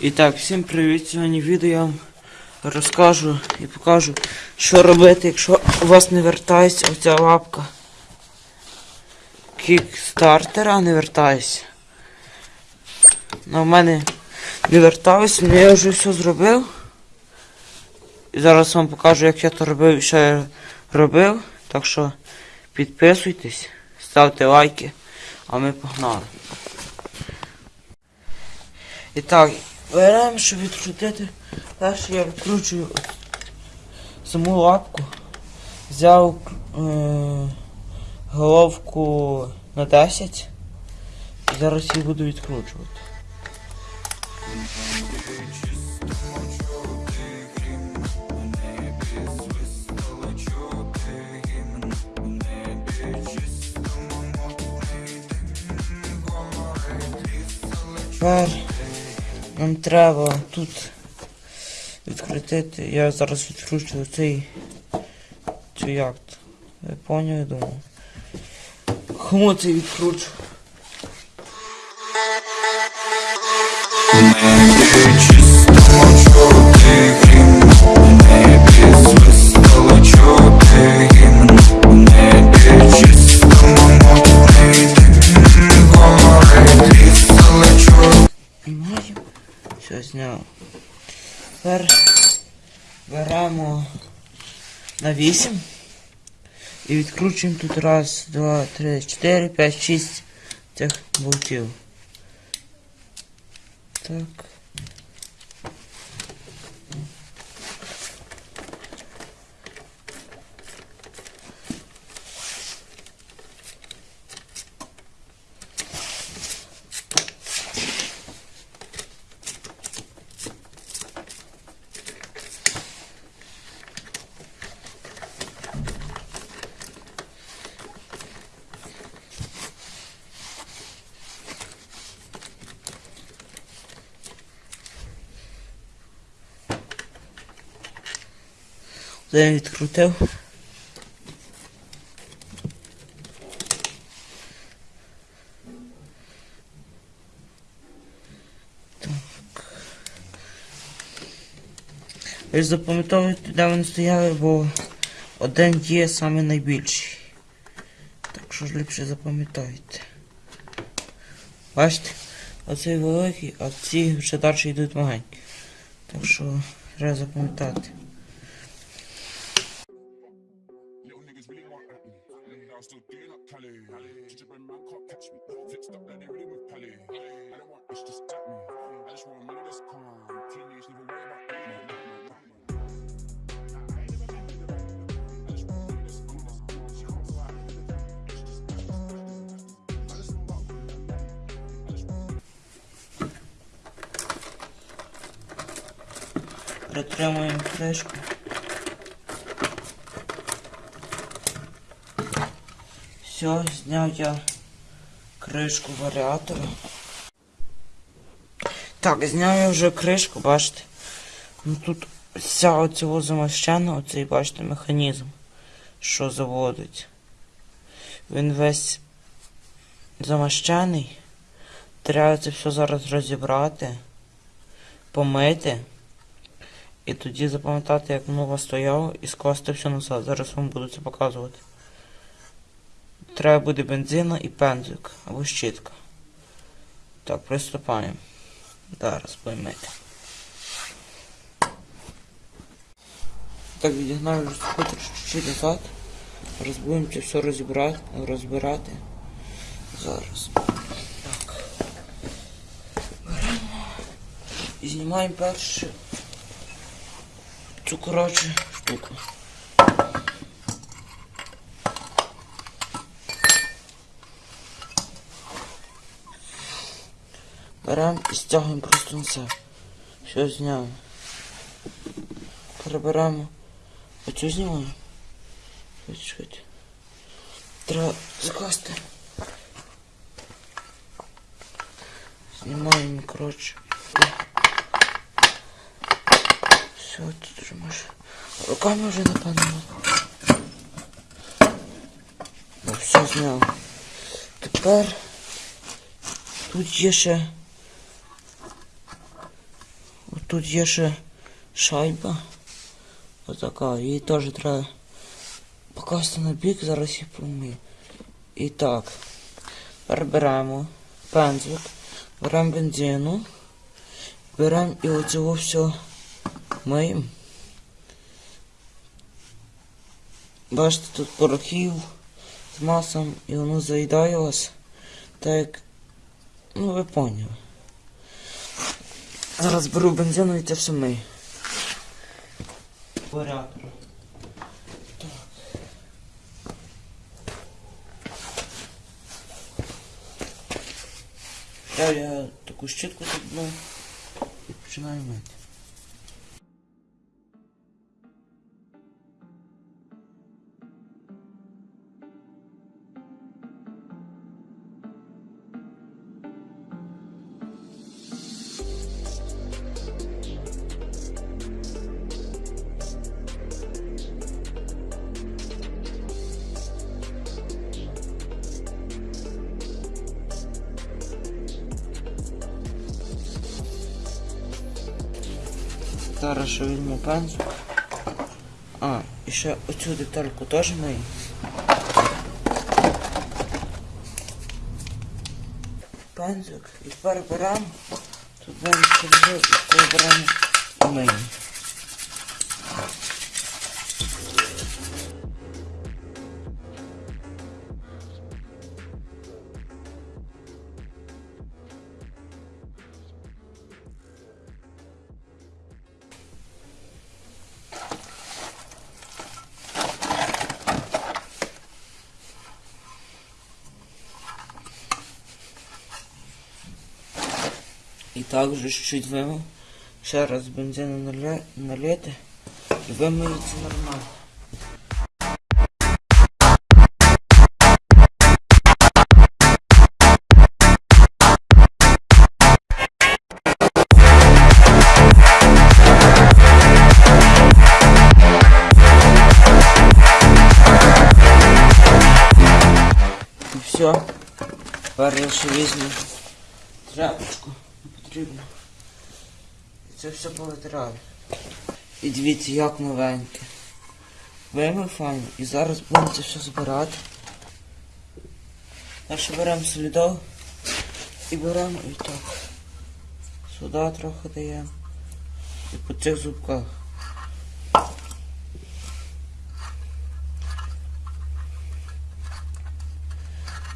І так, всім привіт! Сьогодні відео я вам розкажу і покажу, що робити, якщо у вас не вертається оця лапка кікстартера, не вертається. Ну, в мене не верталось, але я вже все зробив. І зараз вам покажу, як я то робив і що я робив. Так що підписуйтесь, ставте лайки, а ми погнали. І так, беремо, щоб відкрутити. Перше я відкручую саму лапку. Взяв е, головку на 10 і зараз її буду відкручувати. Тепер нам треба тут відкрутити. Я зараз відкручую цей цю як. то. Ви я думаю. Кому це відкручу? Знімаю. Все зняв. Тепер беремо на 8 і відкручуємо тут раз, два, три, чотири, п'ять, шість цих болтів. Так. Це я відкрутив. Так. Ви ж запам'ятовуєте, де вони стояли, бо один є саме найбільший. Так що ж ліпше запам'ятайте. Бачите? Оцей великий, а ці вже далі йдуть маленькі. Так що треба запам'ятати. Still doing up Cali. Gingerbread man can't catch me. Fixed up they really with. I don't want just at me. I just want money that's calm. Teenage never worry about that. I ain't Все, зняв я кришку варіатора. Так, зняв я вже кришку, бачите. Ну тут вся оцього замащена, оцей, бачите, механізм, що заводить. Він весь замащений. Треба це все зараз розібрати, помити. І тоді запам'ятати, як воно стояло, і скласти все назад. Зараз вам буду це показувати. Треба буде бензина і пензик або щітка. Так, приступаємо. Зараз поймете. Так, відігнаю скутер чуть назад. Зараз будемо це все розібрати, розбирати. Зараз. Так. Беремо. І знімаємо перше цю коротше штуку. Беремо і стягуємо просто на себе. Все зняли. Переберемо. Оцю знімаємо. Чекайте. Треба закласти. Знімаємо, коротше. Все, тут вже може. Руками вже напевно. Ну все зняв. Тепер тут є ще тут є ще шайба. Отака. Її теж треба покласти на бік, зараз її помию. І так. Тепер беремо пензлик, беремо бензину, беремо і оцього все миємо. Бачите, тут порохів з маслом і воно заїдає вас. Так як, ну ви поняли. Зараз беру бензину і це все ми. Порядку. Я, таку щітку тут ну, починаю мити. Зараз ще візьму пензу. А, і ще оцю детальку теж мию. Пензик і тепер беремо. Тут беремо беремо і миємо. І так вже чуть вимив. Ще раз бензину наля... налити і вимиється нормально. І все. Тепер я ще візьму тряпочку потрібно. І це все повитираю. І дивіться, як новеньке. Вимив файно. І зараз будемо це все збирати. Далі беремо солідол і беремо і так. Сюди трохи даємо. І по цих зубках.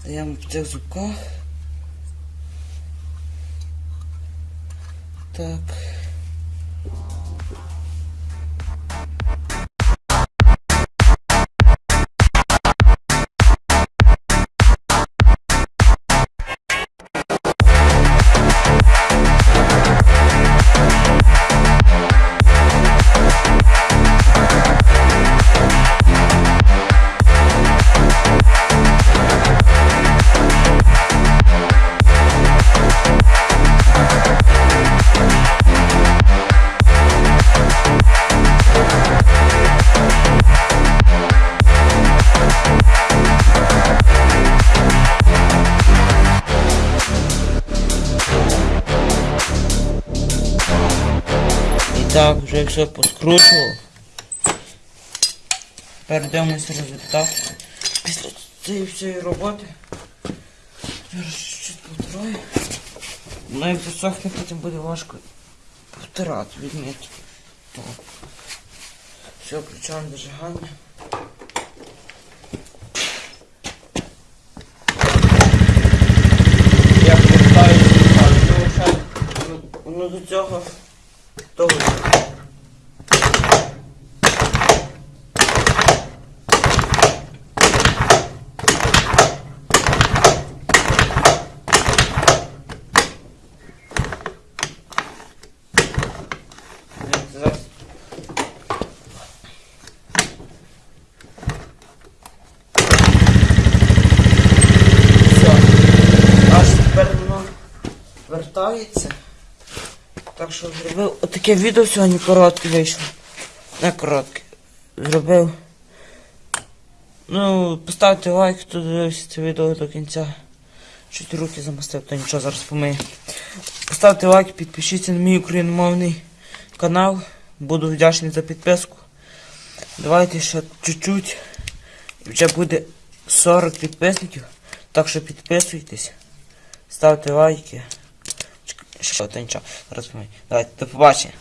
Даємо по цих зубках. Так. Так, вже все поскручував. Тепер дивимося результат. Після цієї всієї роботи. Чуть повторюю. Ну як засохне, потім буде важко повтирати, відміти. Так. Все, включаємо зажигання. Я повертаю, воно до цього того. Вертається. Так що зробив отаке відео сьогодні коротке вийшло. Не коротке. Зробив. Ну, поставте лайк, хто дивився це відео до кінця. Чуть руки замастив, то нічого зараз помию. Поставте лайк, підпишіться на мій україномовний канал. Буду вдячний за підписку. Давайте ще чуть-чуть. І вже буде 40 підписників. Так що підписуйтесь. Ставте лайки. Що, то нічого, розумію. Давайте, до побачення.